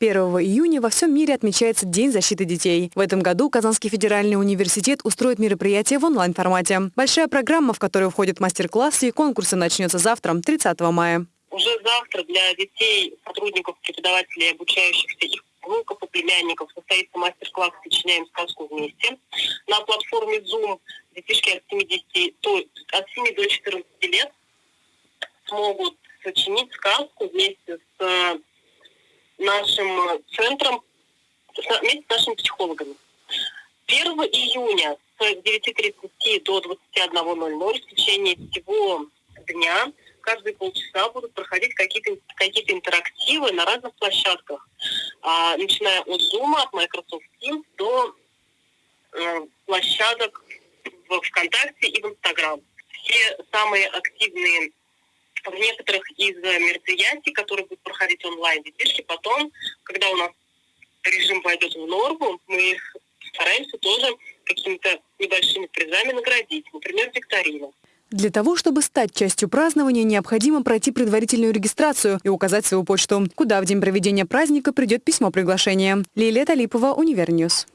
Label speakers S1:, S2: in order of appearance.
S1: 1 июня во всем мире отмечается День защиты детей. В этом году Казанский федеральный университет устроит мероприятие в онлайн-формате. Большая программа, в которую входят мастер-классы и конкурсы, начнется завтра, 30 мая.
S2: Уже завтра для детей, сотрудников, преподавателей, обучающихся их внуков и племянников состоится мастер-класс «Сочиняем сказку вместе». На платформе Zoom детишки от 70, то, от 7 до 14 лет смогут сочинить сказку вместе с нашим центром, вместе с нашими психологами. 1 июня с 9.30 до 21.00 в течение всего дня каждые полчаса будут проходить какие-то какие интерактивы на разных площадках, а, начиная от Zoom, от Microsoft Teams до э, площадок в ВКонтакте и в Инстаграм. Все самые активные в некоторых из мероприятий, которые будут проходить онлайн, детишки потом, когда у нас режим войдет в норму, мы стараемся тоже какими-то небольшими призами наградить, например, викторина.
S1: Для того, чтобы стать частью празднования, необходимо пройти предварительную регистрацию и указать свою почту, куда в день проведения праздника придет письмо приглашения. Лилия Талипова, Univer News.